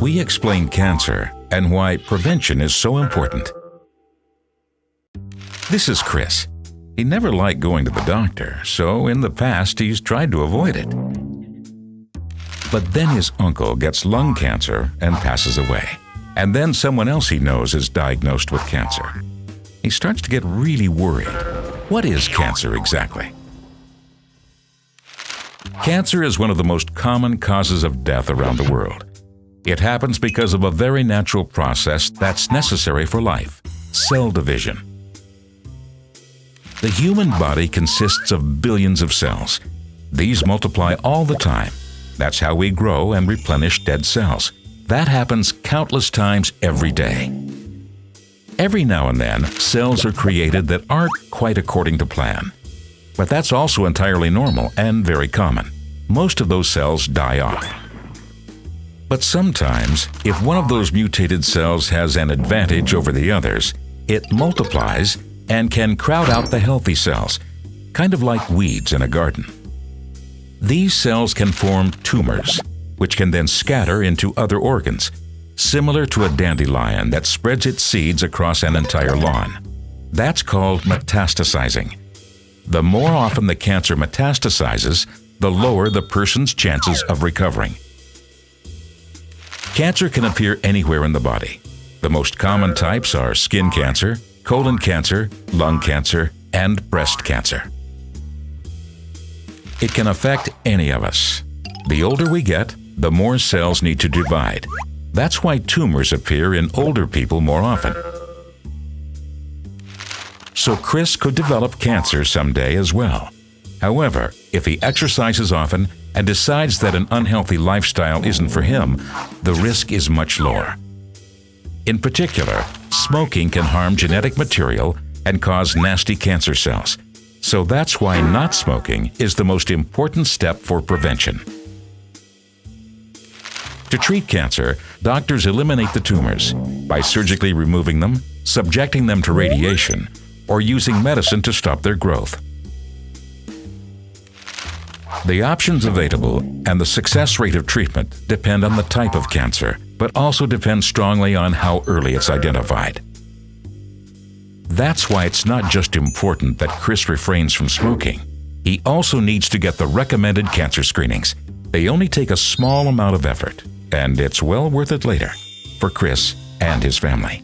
we explain cancer and why prevention is so important. This is Chris. He never liked going to the doctor, so in the past he's tried to avoid it. But then his uncle gets lung cancer and passes away. And then someone else he knows is diagnosed with cancer. He starts to get really worried. What is cancer exactly? Cancer is one of the most common causes of death around the world. It happens because of a very natural process that's necessary for life cell division. The human body consists of billions of cells. These multiply all the time. That's how we grow and replenish dead cells. That happens countless times every day. Every now and then, cells are created that aren't quite according to plan. But that's also entirely normal and very common. Most of those cells die off. But sometimes, if one of those mutated cells has an advantage over the others, it multiplies and can crowd out the healthy cells, kind of like weeds in a garden. These cells can form tumors, which can then scatter into other organs, similar to a dandelion that spreads its seeds across an entire lawn. That's called metastasizing. The more often the cancer metastasizes, the lower the person's chances of recovering. Cancer can appear anywhere in the body. The most common types are skin cancer, colon cancer, lung cancer, and breast cancer. It can affect any of us. The older we get, the more cells need to divide. That's why tumors appear in older people more often. So Chris could develop cancer someday as well. However, if he exercises often and decides that an unhealthy lifestyle isn't for him, the risk is much lower. In particular, smoking can harm genetic material and cause nasty cancer cells. So that's why not smoking is the most important step for prevention. To treat cancer, doctors eliminate the tumors by surgically removing them, subjecting them to radiation, or using medicine to stop their growth. The options available and the success rate of treatment depend on the type of cancer, but also depend strongly on how early it's identified. That's why it's not just important that Chris refrains from smoking. He also needs to get the recommended cancer screenings. They only take a small amount of effort, and it's well worth it later for Chris and his family.